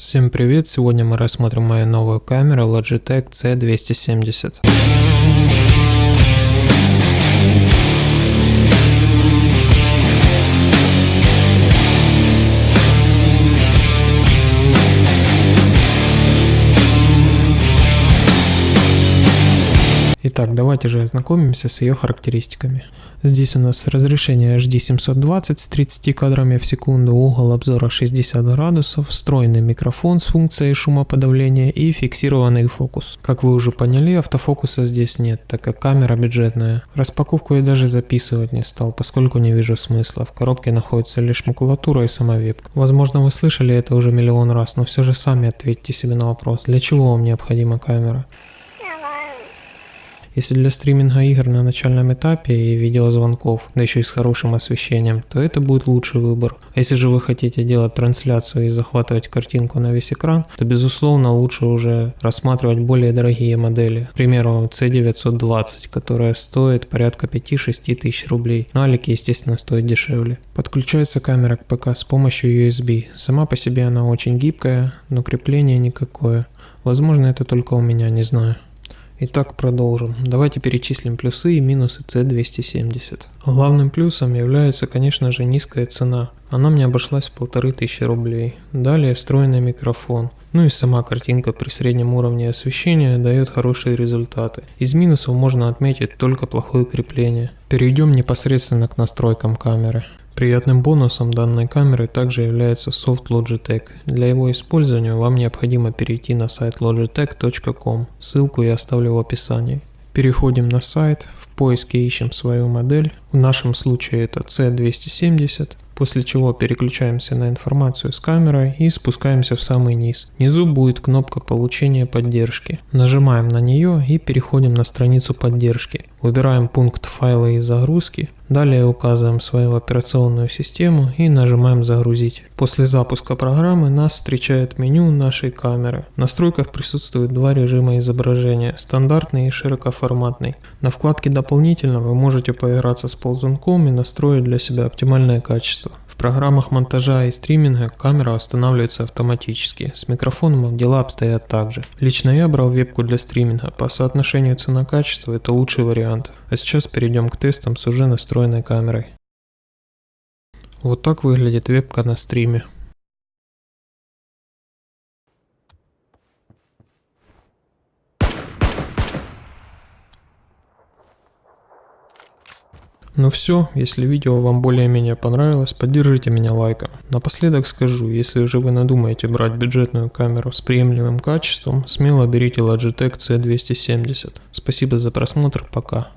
Всем привет! Сегодня мы рассмотрим мою новую камеру Logitech C270. Итак, давайте же ознакомимся с ее характеристиками. Здесь у нас разрешение HD 720 с 30 кадрами в секунду, угол обзора 60 градусов, встроенный микрофон с функцией шумоподавления и фиксированный фокус. Как вы уже поняли, автофокуса здесь нет, так как камера бюджетная. Распаковку я даже записывать не стал, поскольку не вижу смысла. В коробке находится лишь макулатура и сама вебка. Возможно вы слышали это уже миллион раз, но все же сами ответьте себе на вопрос, для чего вам необходима камера. Если для стриминга игр на начальном этапе и видеозвонков, да еще и с хорошим освещением, то это будет лучший выбор. А если же вы хотите делать трансляцию и захватывать картинку на весь экран, то безусловно лучше уже рассматривать более дорогие модели. К примеру C920, которая стоит порядка 5-6 тысяч рублей. Но Алики естественно стоит дешевле. Подключается камера к ПК с помощью USB. Сама по себе она очень гибкая, но крепление никакое. Возможно это только у меня, не знаю. Итак, продолжим. Давайте перечислим плюсы и минусы C270. Главным плюсом является, конечно же, низкая цена. Она мне обошлась в полторы тысячи рублей. Далее встроенный микрофон. Ну и сама картинка при среднем уровне освещения дает хорошие результаты. Из минусов можно отметить только плохое крепление. Перейдем непосредственно к настройкам камеры. Приятным бонусом данной камеры также является софт Logitech. Для его использования вам необходимо перейти на сайт logitech.com, ссылку я оставлю в описании. Переходим на сайт, в поиске ищем свою модель, в нашем случае это C270, после чего переключаемся на информацию с камерой и спускаемся в самый низ. Внизу будет кнопка получения поддержки. Нажимаем на нее и переходим на страницу поддержки. Выбираем пункт файлы и загрузки, далее указываем свою операционную систему и нажимаем загрузить. После запуска программы нас встречает меню нашей камеры. В настройках присутствуют два режима изображения, стандартный и широкоформатный. На вкладке дополнительно вы можете поиграться с ползунком и настроить для себя оптимальное качество. Программах монтажа и стриминга камера устанавливается автоматически, с микрофоном дела обстоят также. Лично я брал вебку для стриминга, по соотношению цена-качество это лучший вариант. А сейчас перейдем к тестам с уже настроенной камерой. Вот так выглядит вебка на стриме. Ну все, если видео вам более-менее понравилось, поддержите меня лайком. Напоследок скажу, если же вы надумаете брать бюджетную камеру с приемлемым качеством, смело берите Logitech C270. Спасибо за просмотр, пока.